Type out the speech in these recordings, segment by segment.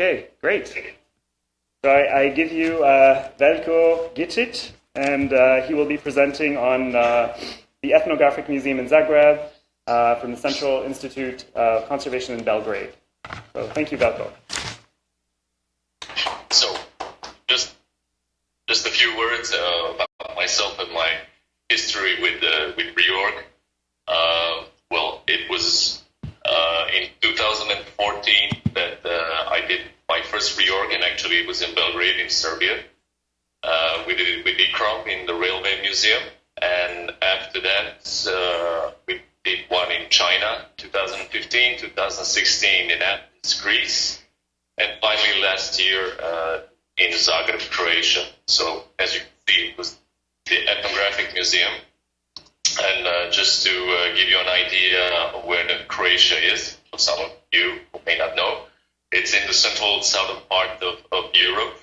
Okay, great. So I, I give you uh, Veljko Gicic, and uh, he will be presenting on uh, the Ethnographic Museum in Zagreb uh, from the Central Institute of Conservation in Belgrade. So thank you, Veljko. So, just just a few words uh, about myself and my history with uh, with reorg. Well, it was in 2014 that I did my first reorg, and actually was in Belgrade, in Serbia. Uh, we did it with ICCROM in the Railway Museum, and after that uh, we did one in China, 2015, 2016 in Athens, Greece, and finally last year uh, in Zagreb, Croatia. So as you can see, it was the Ethnographic Museum. And uh, just to uh, give you an idea where Croatia is, for some of you who may not know, it's in the central southern part of, of Europe,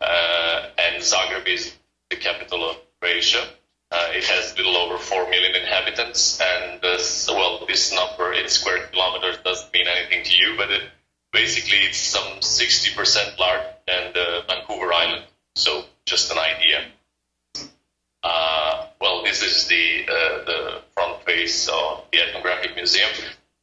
uh, and Zagreb is the capital of Croatia. Uh, it has a little over 4 million inhabitants, and this, well, this number in square kilometers doesn't mean anything to you, but it, basically it's some 60% larger than Vancouver Island. So just an idea. Uh, well, this is the uh, the front face of the ethnographic museum,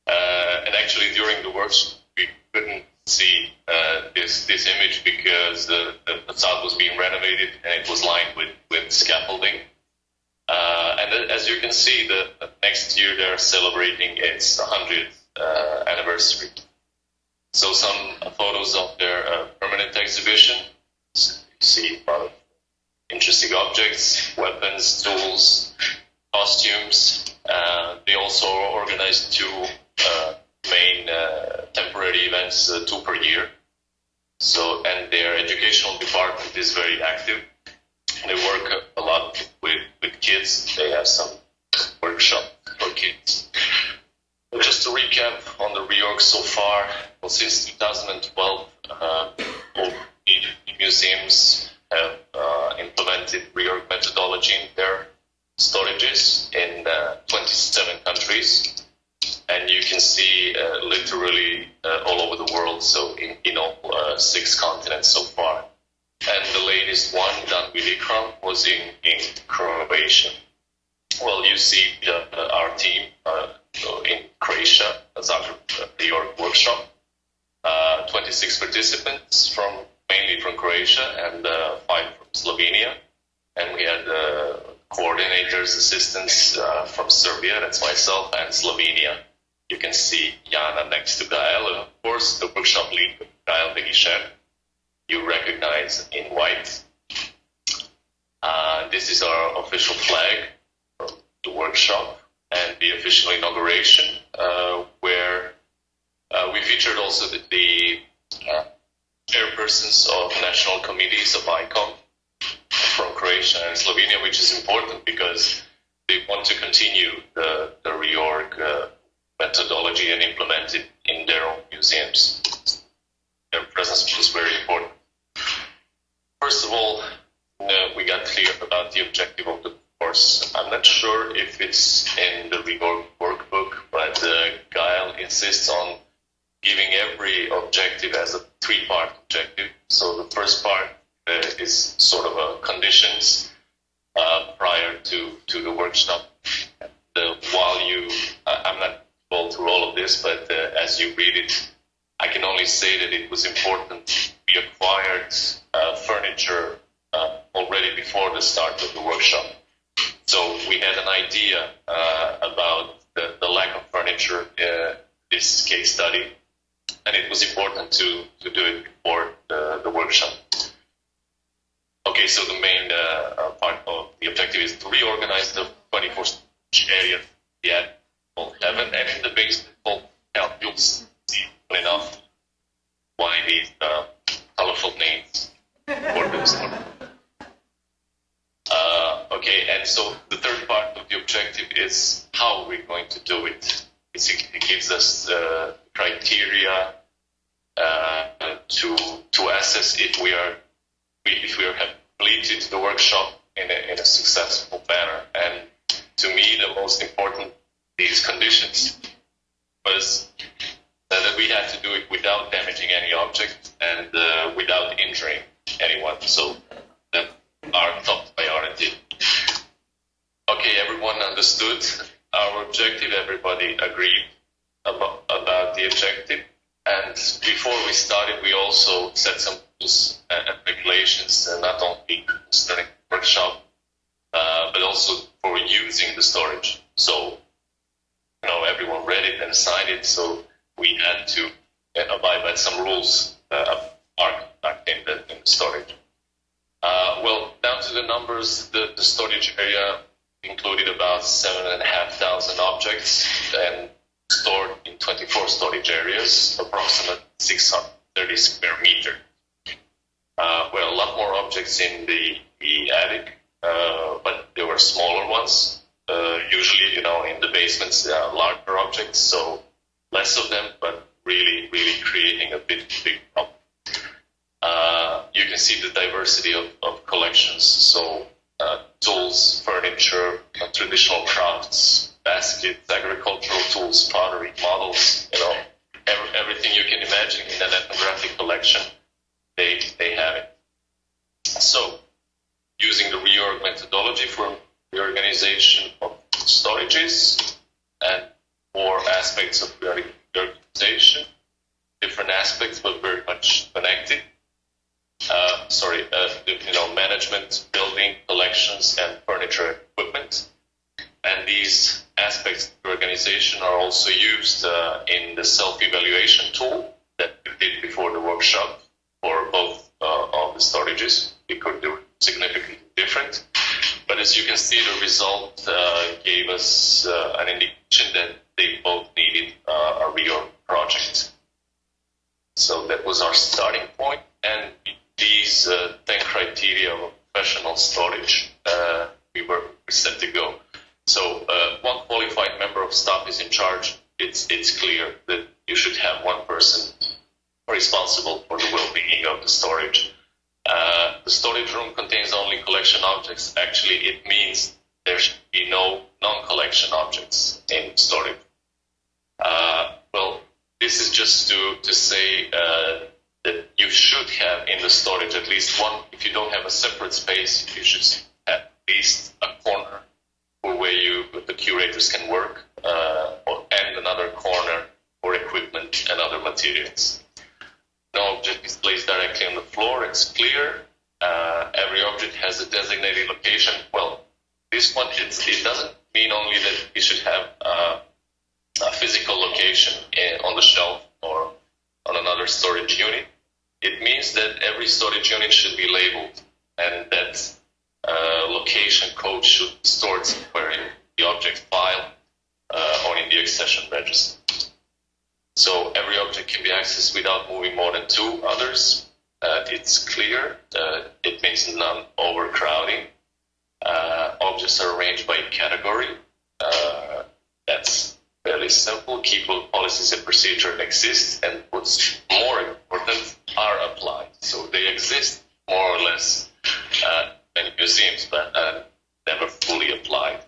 uh, and actually during the workshop we couldn't see uh, this this image because the, the facade was being renovated and it was lined with with scaffolding. Uh, and as you can see, the, next year they're celebrating its 100th uh, anniversary. So some photos of their uh, permanent exhibition. So you see a lot of interesting objects, weapons, tools, costumes. Uh, they also organized two uh, main uh, temporary events, uh, two per year. So, and their educational department is very active. They work a lot with, with kids. They have some workshop for kids. But just to recap on the reorg so far, well, since 2012, uh, all museums have uh, implemented reorg methodology in their storages in uh, 27 countries. See uh, literally uh, all over the world, so in, in all uh, six continents so far. And the latest one done with ICCROM was in, in Croatia. Well, you see uh, our team uh, in Croatia, Zagreb, uh, New York workshop. Uh, 26 participants from mainly from Croatia and uh, five from Slovenia. And we had uh, coordinators, assistants uh, from Serbia, that's myself, and Slovenia. You can see Jana next to Gael, and of course the workshop lead, Gael de Guichen, you recognize in white. Uh, this is our official flag from the workshop and the official inauguration, uh, where uh, we featured also the, the uh, chairpersons of national committees of ICOM from Croatia and Slovenia, which is important because they want to continue the, the reorg uh, methodology and implement it in their own museums. Their presence was very important. First of all, uh, we got clear about the objective of the course. I'm not sure if it's in the reorg workbook, but uh, Gael insists on giving every objective as a three-part objective. So the first part uh, is sort of a conditions uh, prior to, to the workshop. The, while you, uh, I'm not all of this, but uh, as you read it, I can only say that it was important. We acquired uh, furniture uh, already before the start of the workshop. So we had an idea about the, the lack of furniture in this case study and it was important to, to do it before the, the workshop. Okay, so the main uh, part of the objective is to reorganize the 24 area yet called heaven, and in the basement called. You'll see enough why these uh, colorful names for. Uh, okay, and so the third part of the objective is how we're going to do it. It gives us uh, criteria uh, to to assess if we are if we have completed the workshop in a, in a successful manner. And to me, the most important these conditions was that we had to do it without damaging any object and uh, without injuring anyone. So that's our top priority. Okay, everyone understood our objective. Everybody agreed about, about the objective. And before we started, we also set some rules and regulations, uh, not only concerning workshop, uh, but also for using the storage. So, you know, everyone read it and signed it, so we had to abide by some rules uh, in the, in the storage. Uh, well, down to the numbers, the, the storage area included about seven and a half thousand objects and stored in 24 storage areas, approximately 630 square meter. Uh, well, a lot more objects in the, the attic, uh, but there were smaller ones. Uh, usually, you know, in the basements, there are larger objects, so less of them, but really, really creating a big, big problem. Uh, you can see the diversity of, of collections. So uh, tools, furniture, traditional crafts, baskets, agricultural tools, pottery, models, you know, every, everything you can imagine in an ethnographic collection, they, they have it. So, using the reorg methodology for reorganization of storages and more aspects of the organization. different aspects but very much connected. Uh, sorry, uh, you know, management, building, collections, and furniture equipment. And these aspects of the organization are also used uh, in the self-evaluation tool that we did before the workshop for both uh, of the storages. We could do significantly different. But as you can see, the result uh, gave us uh, an indication that they both needed a real project. So that was our starting point, and these uh, 10 criteria of professional storage, uh, we were set to go. So uh, one qualified member of staff is in charge. It's, it's clear that you should have one person responsible for the well-being of the storage. Uh, the storage room contains only collection objects. Actually, it means there should be no non-collection objects in storage. Uh, well, this is just to, to say uh, that you should have in the storage at least one. If you don't have a separate space, you should have at least a corner where you the curators can work, uh, or, and another corner for equipment and other materials. No object is placed directly on the floor. It's clear. Uh, every object has a designated location. Well, this one it doesn't mean only that it should have uh, a physical location in, on the shelf or on another storage unit. It means that every storage unit should be labeled and that uh, location code should be stored somewhere in the object file uh, or in the accession register. So every object can be accessed without moving more than two others. Uh, it's clear. Uh, it means non-overcrowding. Uh, objects are arranged by category. Uh, that's fairly simple. Keepable policies and procedures exist, and what's more important, are applied. So they exist more or less uh, in museums, but never fully applied.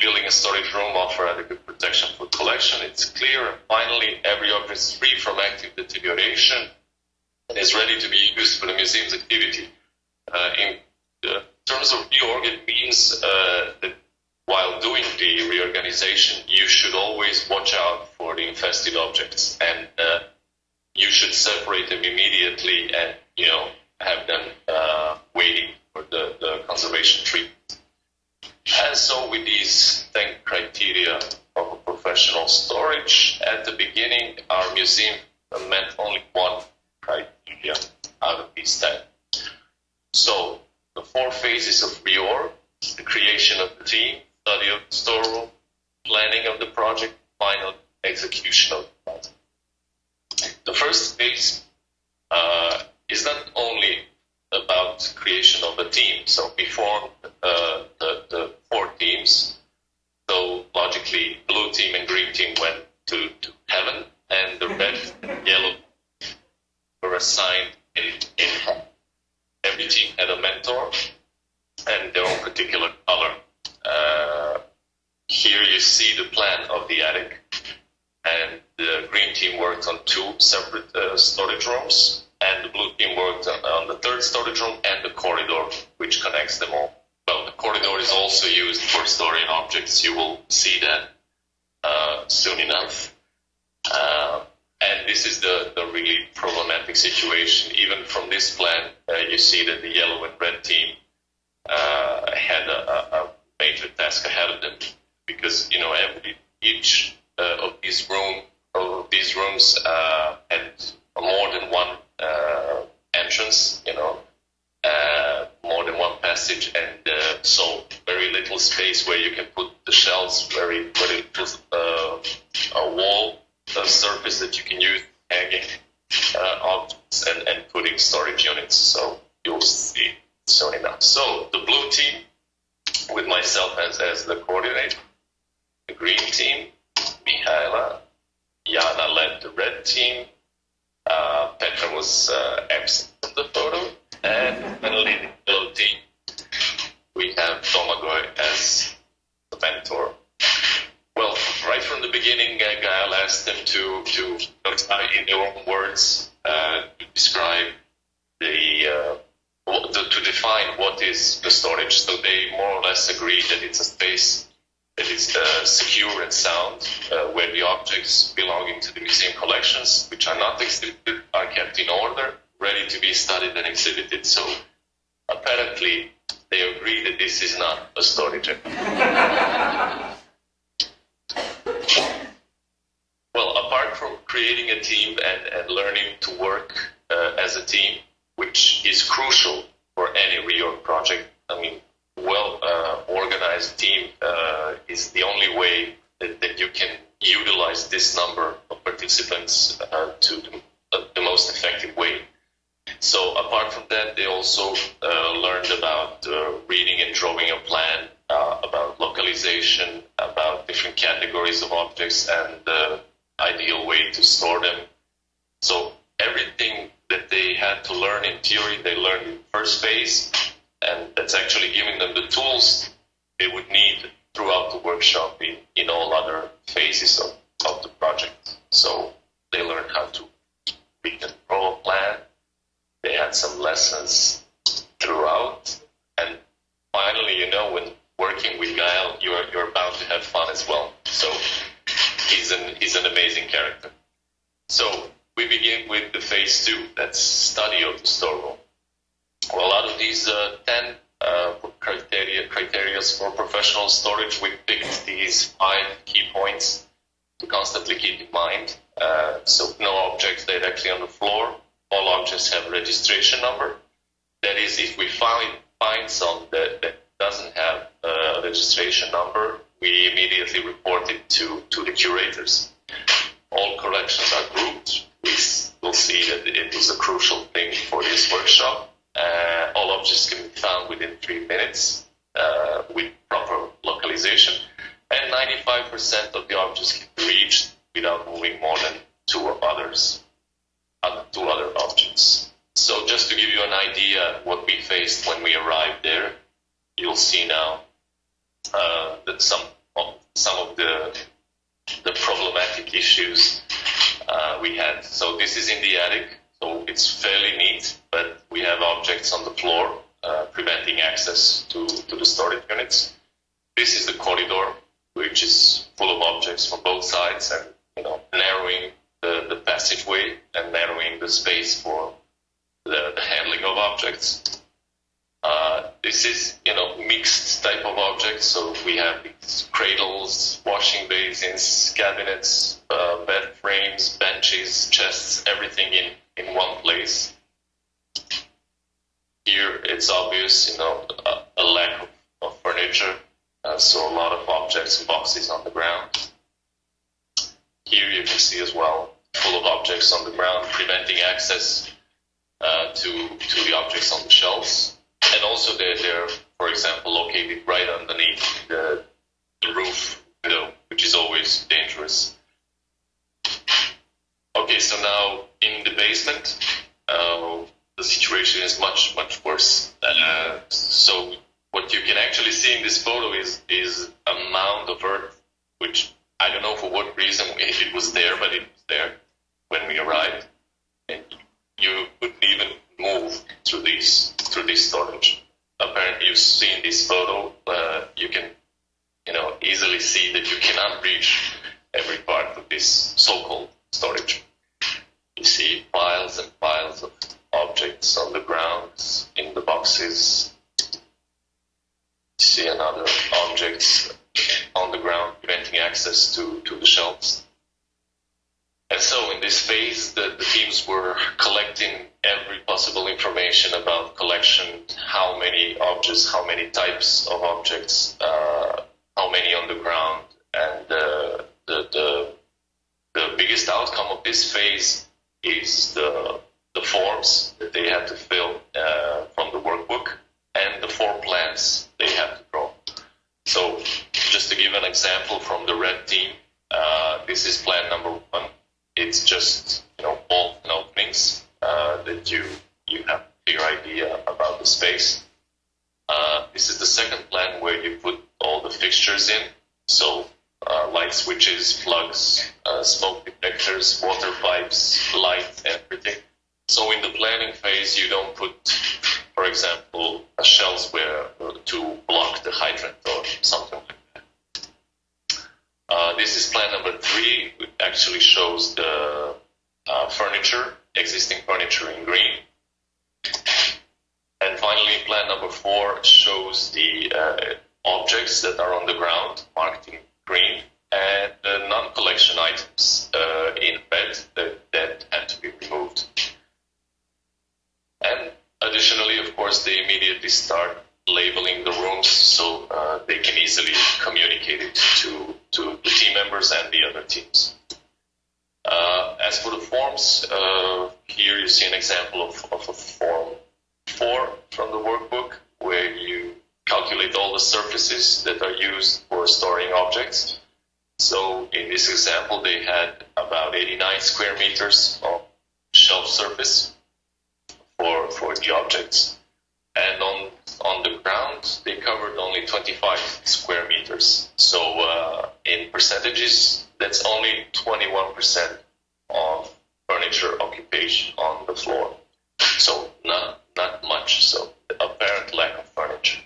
Building a storage room offer adequate protection for collection. It's clear. And finally, every object is free from active deterioration and is ready to be used for the museum's activity. Uh, in uh, terms of reorg, it means uh, that while doing the reorganization, you should always watch out for the infested objects, and uh, you should separate them immediately, and you know have them uh, waiting for the, the conservation treatment. And so, with these 10 criteria of professional storage, at the beginning, our museum met only one criteria out of these 10. So, the four phases of reorg, the creation of the team, study of the storeroom, planning of the project, final execution of the project. The first phase uh, is not only about creation of a team. So we formed uh, the, the four teams. So logically, blue team and green team went to, to heaven, and the red and yellow were assigned in, in every team had a mentor and their own particular color. Uh, here you see the plan of the attic, and the green team worked on two separate uh, storage rooms, and the blue team worked on, on, the third storage room and the corridor, which connects them all. Well, the corridor is also used for storing objects. You will see that uh, soon enough. Uh, and this is the, the really problematic situation. Even from this plan, uh, you see that the yellow and red team uh, had a, a, major task ahead of them because you know every each uh, of these room of these rooms uh, had more than one uh, entrance, you know, uh, more than one passage, and uh, so very little space where you can put the shelves. Very very little a wall, a surface that you can use hanging objects and, and putting storage units. So you'll see soon enough. So the blue team, with myself as, as the coordinator, the green team, Mihaela, Jana led the red team, uh, Petra was uh, absent from the photo, and finally the yellow team, we have Domagoj as the mentor. Well, right from the beginning, uh, Gael asked them to, to in their own words, uh, to describe the uh, to define what is the storage. So they more or less agree that it's a space that is uh, secure and sound, uh, where the objects belonging to the museum collections, which are not exhibited, are kept in order, ready to be studied and exhibited. So apparently they agree that this is not a storage. well, apart from creating a team and, and learning to work uh, as a team, which is crucial for any reorg project. I mean, well uh, organized team uh, is the only way that, that, you can utilize this number of participants uh, to the, uh, the, most effective way. So apart from that, they also uh, learned about uh, reading and drawing a plan, about localization, about different categories of objects, and the ideal way to store them. So everything that they had to learn in theory, they learned in first phase, that's actually giving them the tools they would need throughout the workshop workshop. Uh, all objects can be found within three minutes uh, with proper localization, and 95% of the objects can be reached without moving more than two others, other, two other objects. So just to give you an idea what we faced when we arrived there, you'll see now uh, that some of, some of the the problematic issues uh, we had. So this is in the attic, so it's fairly neat, but we have objects on the floor uh, preventing access to, to the storage units. This is the corridor, which is full of objects from both sides and you know narrowing the, the passageway and narrowing the space for the, the handling of objects. Uh, this is, you know, mixed type of objects. So we have cradles, washing basins, cabinets, uh, bed frames, benches, chests, everything in, in one place. Here it's obvious, you know, a, a lack of, of furniture. Uh, so a lot of objects and boxes on the ground. Here you can see as well, full of objects on the ground, preventing access uh, to, to the objects on the shelves and also they're, they're, for example, located right underneath the, the roof window, which is always dangerous. Okay, so now in the basement, uh, the situation is much, much worse. Uh, so what you can actually see in this photo is, is a mound of earth, which I don't know for what reason if it was there, but it was there when we arrived. And you couldn't even move through this through this storage. Apparently, you've seen this photo. Uh, you can, you know, easily see that you cannot reach every part of this so-called storage. You see piles and piles of objects on the ground, in the boxes. You see another objects on the ground, preventing access to, to the shelves. And so in this phase, the, the teams were collecting every possible information about collection, how many objects, how many types of objects, uh, how many on the ground, and uh, the, the, the biggest outcome of this phase is the, the forms that they have to fill uh, from the workbook and the four plans they have to draw. So just to give an example from the red team, uh, this is plan number one. It's just you know bolts and openings uh, that you you have a clear idea about the space. Uh, this is the second plan where you put all the fixtures in. So uh, light switches, plugs, uh, smoke detectors, water pipes, light, everything. So in the planning phase, you don't put, for example, a shelves where uh, to block the hydrant or something like that. Uh, this is plan number three. It actually shows the uh, furniture, existing furniture in green. And finally, plan number four shows the uh, objects that are on the ground marked in green and the non-collection items uh, in red that, had to be removed. And additionally, of course, they immediately start labeling the rooms so uh, they can easily communicate it to, to the team members and the other teams. Uh, as for the forms, uh, here you see an example of, of a form 4 from the workbook where you calculate all the surfaces that are used for storing objects. So in this example, they had about 89 square meters of shelf surface for, for the objects. And on, on the ground, they covered only 25 square meters. So uh, in percentages, that's only 21% of furniture occupation on the floor. So not, not much. So apparent lack of furniture.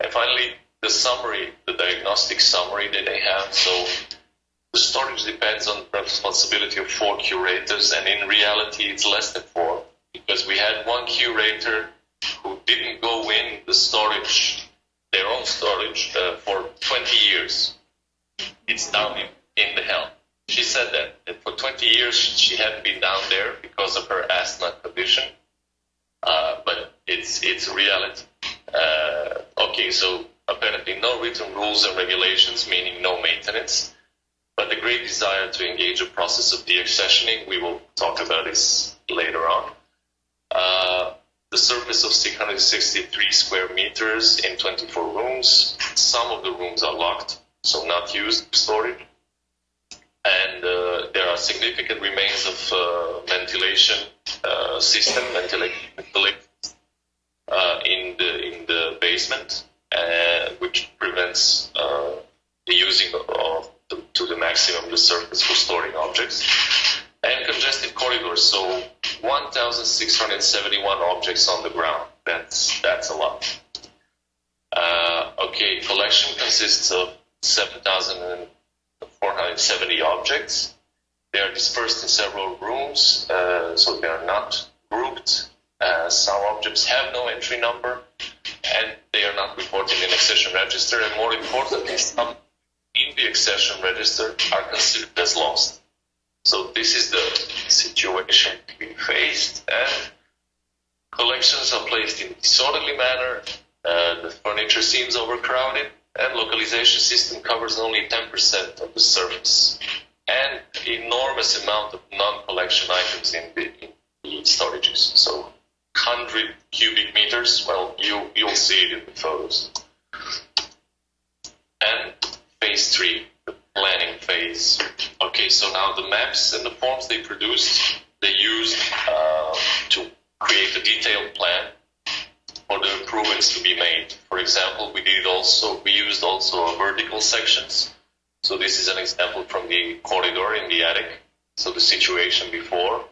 And finally, the summary, the diagnostic summary that they have. So the storage depends on the responsibility of four curators, and in reality, it's less than four because we had one curator who didn't go in the storage, their own storage, uh, for 20 years. It's down in, in the hell. She said that, that for 20 years she hadn't been down there because of her asthma condition. Uh, but it's it's reality. Uh, okay, so apparently no written rules and regulations, meaning no maintenance, but the great desire to engage a process of deaccessioning. We will talk about this later on. Uh, the surface of 663 square meters in 24 rooms. Some of the rooms are locked, so not used storage. And uh, there are significant remains of uh, ventilation uh, system, ventilation, in the in the basement, uh, which prevents uh, the using of the, to the maximum the surface for storing objects, and congested corridors. So 1,671 objects on the ground. That's that's a lot. Uh, okay, collection consists of 7,470 objects. They are dispersed in several rooms, uh, so they are not grouped. Uh, some objects have no entry number, and they are not reported in accession register. And more importantly, some in the accession register are considered as lost. So this is the situation we faced, and collections are placed in disorderly manner. Uh, the furniture seems overcrowded, and localization system covers only 10% of the surface, and enormous amount of non-collection items in the, in the storages. So 100 cubic meters. Well, you you'll see it in the photos. And phase three, the planning phase. Okay, so now the maps and the forms they produced, they used uh, to create a detailed plan for the improvements to be made. For example, we did also we used also vertical sections. So this is an example from the corridor in the attic. So the situation before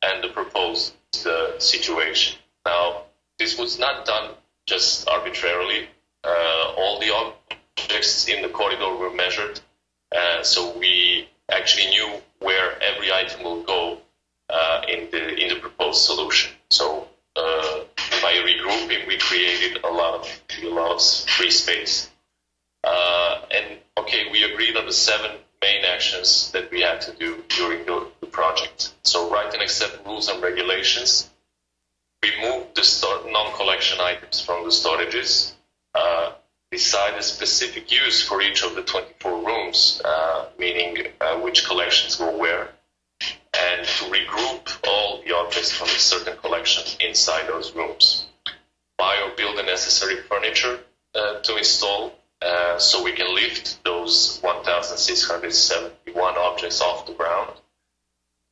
and the proposed uh, situation. Now, this was not done just arbitrarily. Uh, all the objects in the corridor were measured, uh, so we actually knew where every item will go uh, in the in the proposed solution. So uh, by regrouping, we created a lot of a lot of free space. Uh, and okay, we agreed on the seven main actions that we had to do during the, the project. So write and accept rules and regulations, remove the non-collection items from the storages, uh, decide a specific use for each of the 24 rooms, uh, meaning uh, which collections go where, and to regroup all the objects from a certain collection inside those rooms. Buy or build the necessary furniture uh, to install uh, so we can lift those 1,671 objects off the ground,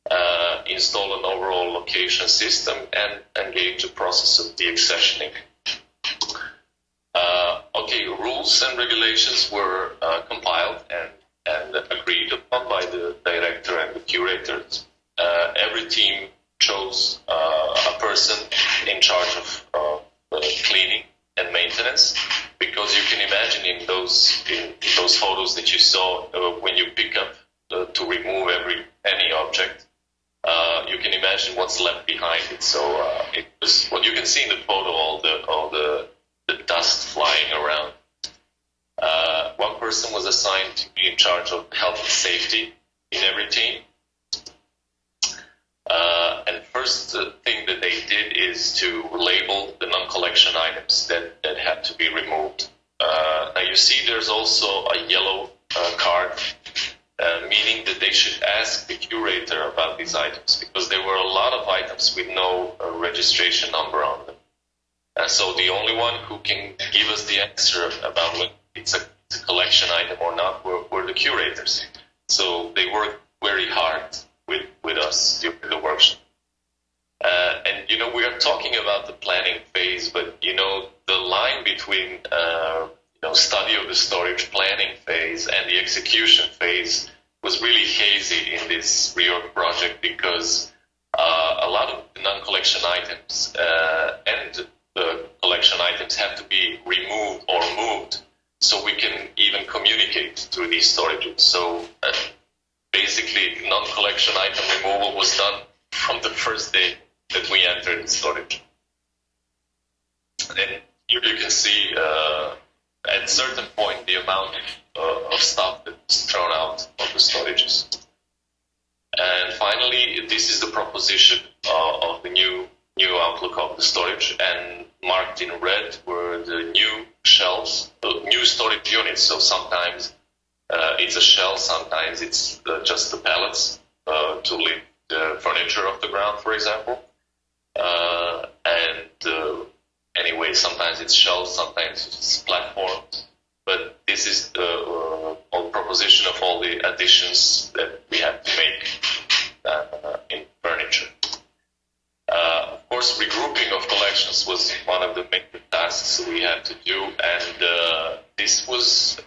uh, install an overall location system, and engage the process of deaccessioning. Uh, okay, rules and regulations were uh, compiled and, and agreed upon by the director and the curators. Uh, every team chose a person in charge of cleaning and maintenance because you can imagine in those in those photos that you saw uh, when you pick up uh, to remove every any object uh, you can imagine what's left behind it. So uh, it was what you can see in the photo all the all the, the dust flying around. Uh, one person was assigned to be in charge of health and safety in every team. Uh, and first thing is to label the non-collection items that, that had to be removed. Uh, now you see there's also a yellow uh, card, uh, meaning that they should ask the curator about these items because there were a lot of items with no uh, registration number on them. And so the only one who can give us the answer about whether it's a, it's a collection item or not were, were the curators. So they worked very hard with, with us during the workshop. Uh, and you know, we are talking about the planning phase, but you know, the line between uh, you know study of the storage planning phase and the execution phase was really hazy in this reorg project because uh, a lot of non-collection items uh, and the collection items have to be removed or moved so we can even communicate through these storages. So uh, basically non-collection item removal was done from the first day that we entered storage. And here you can see uh, at certain point the amount uh, of stuff that's thrown out of the storages. And finally, this is the proposition uh, of the new new outlook of the storage, and marked in red were the new shelves, new storage units. So sometimes uh, it's a shell, sometimes it's uh, just the pallets uh, to lift the furniture off the ground, for example. Uh, and uh, anyway, sometimes it's shells, sometimes it's platforms. But this is the whole proposition of all the additions that we have to make in furniture. of course, regrouping of collections was one of the main tasks we had to do, and this was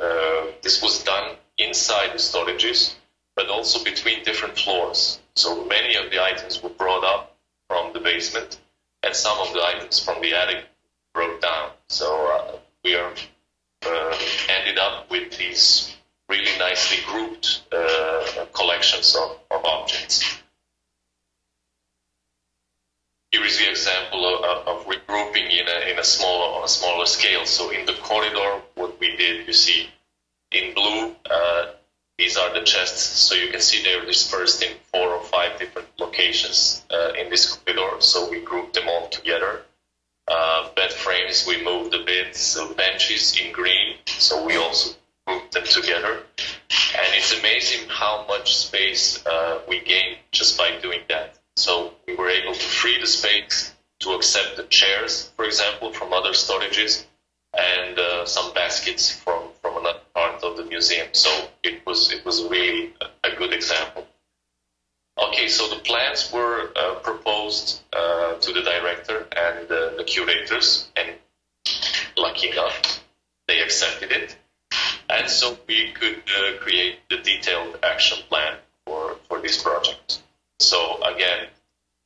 uh, this was done inside the storages, but also between different floors. So many of the items were brought up from the basement, and some of the items from the attic broke down. So uh, we are uh, ended up with these really nicely grouped uh, collections of, of, objects. Here is the example of, of regrouping in a, in a smaller on a smaller scale. So in the corridor, what we did, you see in blue, uh, these are the chests. So you can see they're dispersed in four or five different locations uh, in this corridor. So we grouped them all together. Uh, bed frames, we moved a bit. So benches in green. So we also grouped them together. And it's amazing how much space uh, we gained just by doing that. So we were able to free the space to accept the chairs, for example, from other storages and uh, some baskets from, from another part of the museum. So it was it was really a, good example. Okay, so the plans were uh, proposed uh, to the director and the curators, and lucky enough, they accepted it. And so we could uh, create the detailed action plan for, for this project. So again,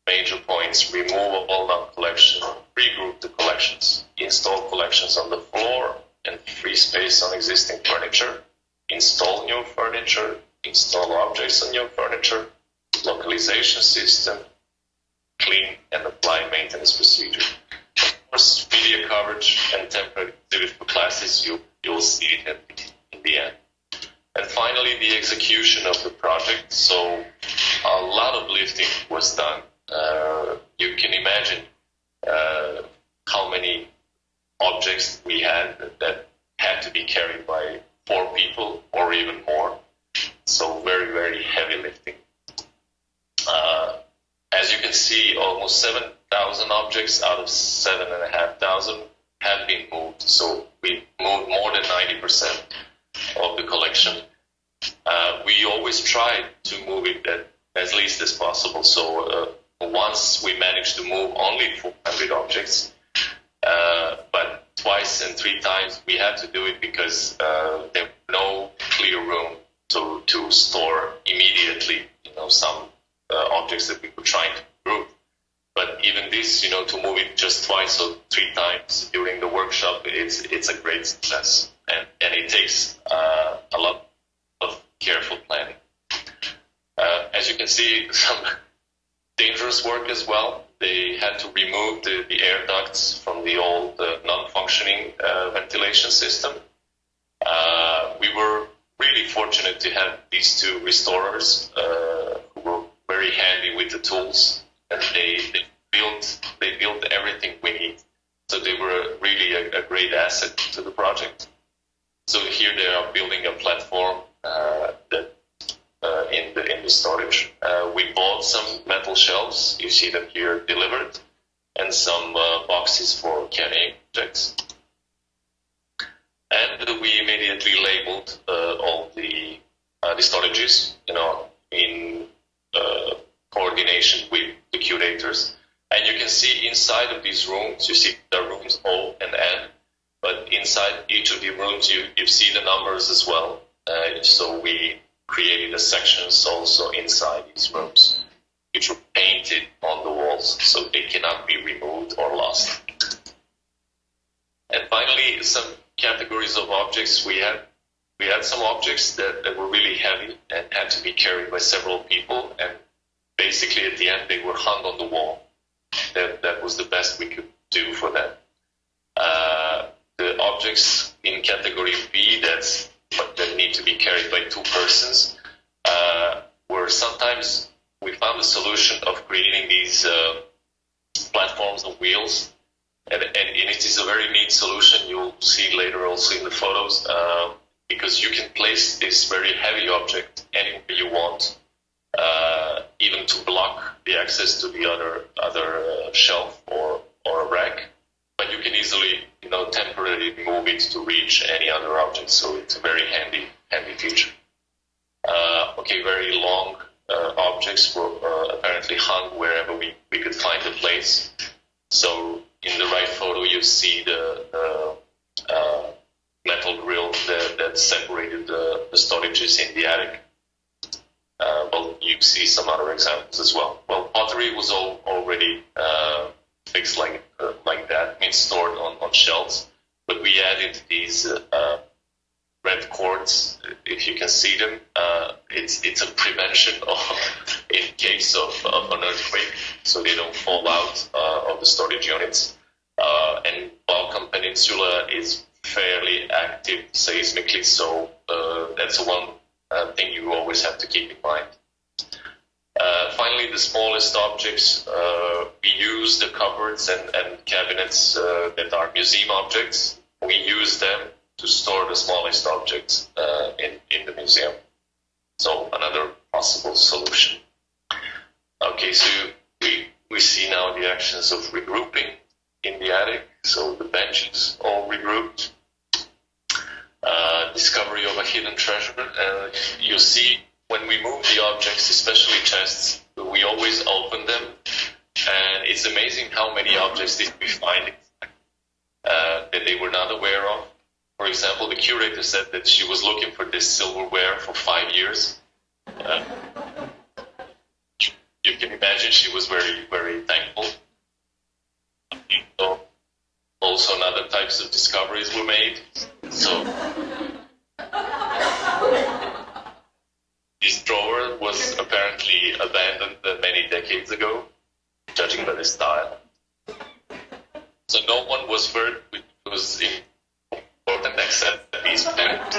major points, remove all non-collection, regroup the collections, install collections on the floor and free space on existing furniture, install new furniture, install objects on new furniture, localization system, clean and apply maintenance procedure. Of course, media coverage and temporary exhibit for classes, you, you'll see it in the end. And finally, the execution of the project. So a lot of lifting was done. Uh, you can imagine uh, how many objects we had that, had to be carried by four people or even more. So very, very heavy lifting. Uh, as you can see, almost 7,000 objects out of 7,500 have been moved. So we moved more than 90% of the collection. Uh, we always try to move it at, as least as possible. So uh, once we managed to move only 400 objects, uh, but twice and three times we had to do it because uh, there was no clear room to, to store immediately, you know, some uh, objects that we were trying to group. But even this, you know, to move it just twice or three times during the workshop, it's it's a great success, and and it takes uh, a lot of careful planning. Uh, as you can see, some dangerous work as well. They had to remove the, the air ducts from the old uh, non-functioning uh, ventilation system. Uh, we were really fortunate to have these two restorers uh, who were very handy with the tools, and they, they built they built everything we need. So they were really a, a great asset to the project. So here they are building a platform uh, that uh, in the in the storage. Uh, we bought some metal shelves. You see them here delivered, and some uh, boxes for carrying objects. And we immediately labeled uh, all the uh, the storages, you know, in uh, coordination with the curators. And you can see inside of these rooms, you see the rooms O and N, but inside each of the rooms, you, you see the numbers as well. So we created the sections also inside these rooms, which were painted on the walls, so they cannot be removed or lost. And finally, some categories of objects we had. We had some objects that, that were really heavy and had to be carried by several people, and basically at the end they were hung on the wall. That that was the best we could do for them. Uh, the objects in category B that's that need to be carried by two persons uh, were sometimes we found a solution of creating these uh, platforms of wheels. And, and, it is a very neat solution. You'll see later also in the photos uh, because you can place this very heavy object anywhere you want uh, even to block the access to the other other uh, shelf or or a rack but you can easily you know temporarily move it to reach any other object so it's a very handy handy feature. Uh, okay very long uh, objects were uh, apparently hung wherever we, we could find a place. So in the right photo you see the, uh, metal grill that, that separated the, the storages in the attic. Uh, well you see some other examples as well. Well pottery was all already uh, fixed like uh, like that, means stored on, on shelves. But we added these uh, red cords, if you can see them. Uh, it's it's a prevention of in case of, of an earthquake, so they don't fall out uh, of the storage units. Uh, and Balkan Peninsula is fairly active seismically, so uh, that's one thing you always have to keep in mind. Finally, the smallest objects, uh, we use the cupboards and, and cabinets uh, that are museum objects. We use them to store the smallest objects uh, in, in the museum. So another possible solution. Okay, so we, we see now the actions of regrouping in the attic. So the benches all regrouped. Uh, discovery of a hidden treasure. Uh, you see when we move the objects, especially chests, we always open them, and it's amazing how many objects did we find uh, that they were not aware of. for example, the curator said that she was looking for this silverware for five years. Uh, you can imagine she was very, very thankful. So also, other types of discoveries were made. So this drawer was apparently abandoned many decades ago, judging by the style. So no one was hurt, which was important except these parents.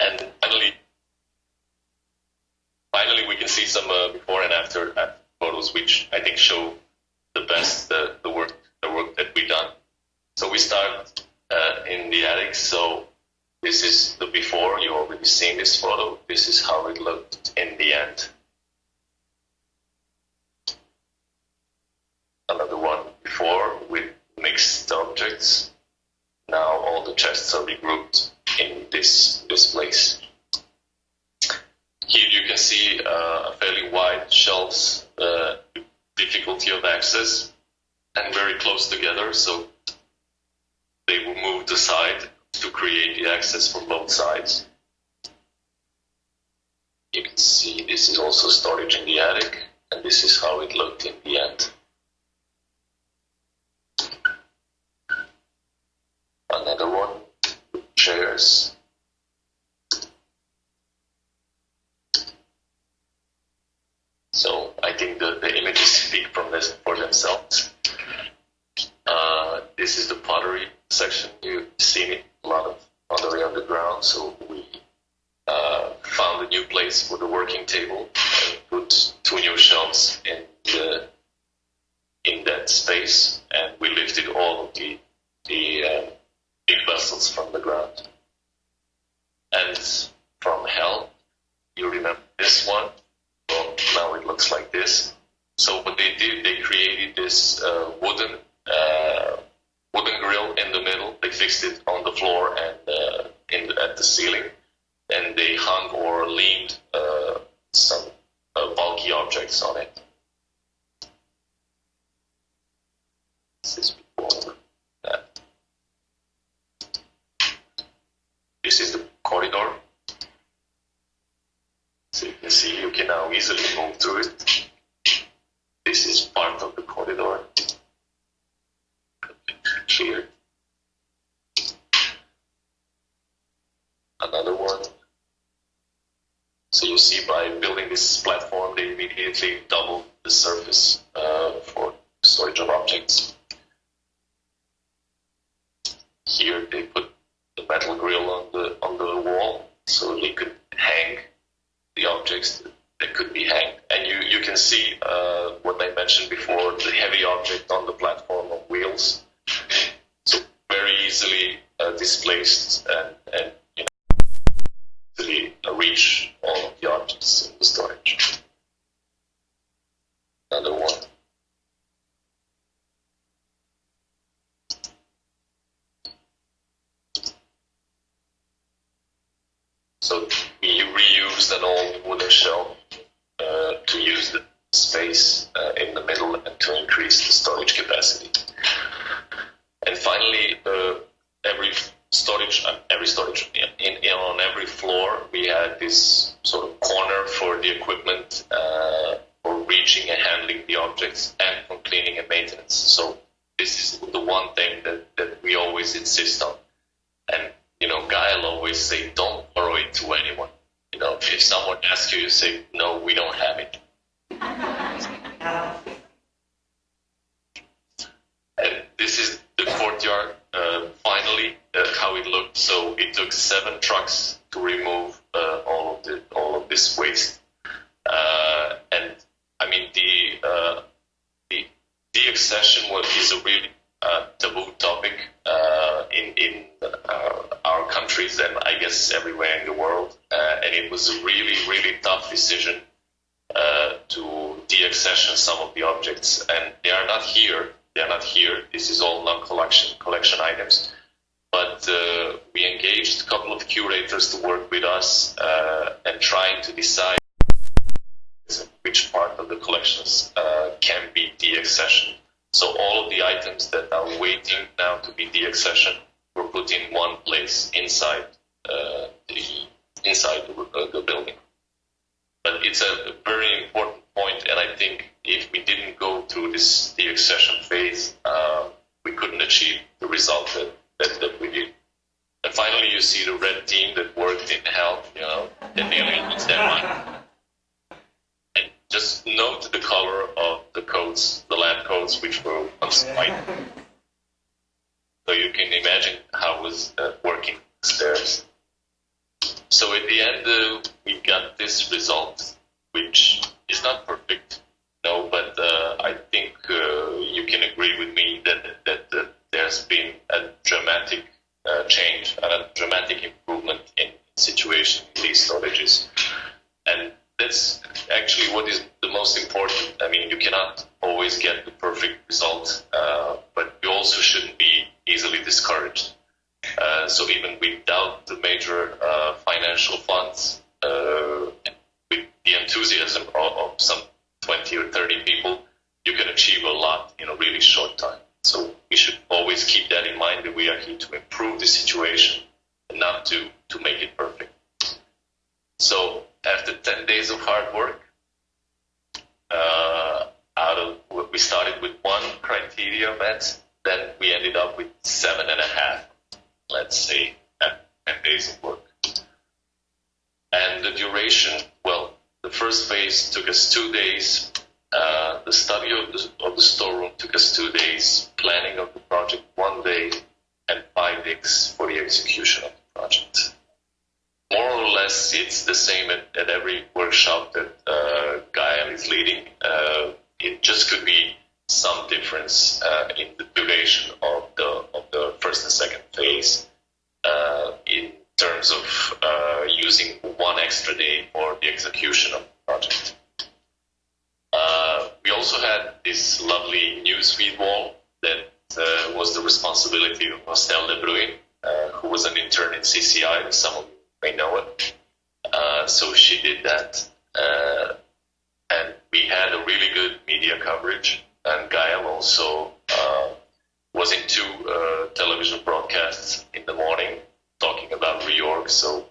And finally, finally, we can see some uh, before and after photos, which I think show the best uh, the work the work that we've done. So we start uh, in the attic. So this is the before. You already seen this photo. This is how it looked in the end. Another one before with mixed objects. Now all the chests are regrouped in this this place. Here you can see uh, a fairly wide shelves, uh, difficulty of access, and very close together. So they will move the side to create the access for both sides. You can see this is also storage in the attic, and this is how it looked in the end. Another one, chairs. So I think the, the images speak from this for themselves. This is the pottery section. You've seen it a lot of pottery underground. So we uh, found a new place for the working table and put two new shelves in the in that space, and we lifted all of the the uh, big vessels from the ground. And from hell, you remember this one? Well, now it looks like this. So what they did, they created this uh, wooden uh, wooden grill in the middle. They fixed it on the floor and uh, in at the ceiling, and they hung or leaned uh, some uh, bulky objects on it. This. This is the corridor. So you can see you can now easily move through it. This is part of the corridor. Another one. So you see by building this platform, they immediately double the surface uh, for storage of objects. Here they put the metal grill on the on the wall, so you could hang the objects that could be hanged. And you, you can see uh, what I mentioned before, the heavy object on the platform of wheels. So very easily uh, displaced and, and reach all of the objects in the storage. Another one. So we reused an old wooden shelf uh, to use the space uh, in the middle and to increase the storage capacity. And finally, uh, every storage, uh, every storage, in, in, on every floor, we had this sort of corner for the equipment uh, for reaching and handling the objects and for cleaning and maintenance. So this is the one thing that, that we always insist on. And you know, Gael always say, don't borrow it to anyone. You know, if someone asks you, you say, no, we don't have it. And this is the courtyard, uh, how it looked. So it took seven trucks to remove uh, all of the all of this waste. Uh, and I mean, the uh, the deaccession was is a really uh, taboo topic uh, in in uh, our countries and I guess everywhere in the world. And it was a really really tough decision to deaccession some of the objects, and they are not here. They are not here. This is all non-collection collection items. But uh, we engaged a couple of curators to work with us and trying to decide which part of the collections can be deaccessioned. So all of the items that are waiting now to be deaccessioned were put in one place inside uh, the inside the, uh, the building. But it's a very important point, and I think if we didn't go through this deaccession phase, uh, we couldn't achieve the result that, that, that we did. And finally, you see the red team that worked in health, you know, and that nearly lost their mind. And just note the color of the coats, the lab coats, which were once white. So you can imagine how it was uh, working upstairs. So at the end, uh, we got this result, which is not perfect, no, but uh, I think uh, you can agree with me that that, that there's been a dramatic uh, change and a dramatic improvement in situation in these storages, and that's actually what is the most important. I mean, you cannot always get the perfect result, uh, but you also shouldn't be easily discouraged. Uh, so even without the major uh, financial funds, uh, with the enthusiasm of, of, some 20 or 30 people, you can achieve a lot in a really short time. So we should always keep that in mind that we are here to improve the situation and not to, to make it perfect. So after 10 days of hard work, uh, out of we started with one criteria met, then we ended up with seven and a half let's say, 10 days of work. And the duration, well, the first phase took us two days. Uh, the study of the, of the storeroom took us two days. Planning of the project one day, and five days for the execution of the project. More or less, it's the same at, at every workshop that uh, Gael is leading. Uh, it just could be some difference uh, in the duration of the of the first and second phase uh, in terms of uh, using one extra day for the execution of the project. Uh, we also had this lovely newsfeed wall that uh, was the responsibility of Estelle de Bruyne, uh, who was an intern in CCI. Some of you may know it. so she did that, and we had a really good media coverage and Gael also uh, was into uh, television broadcasts in the morning talking about reorg, so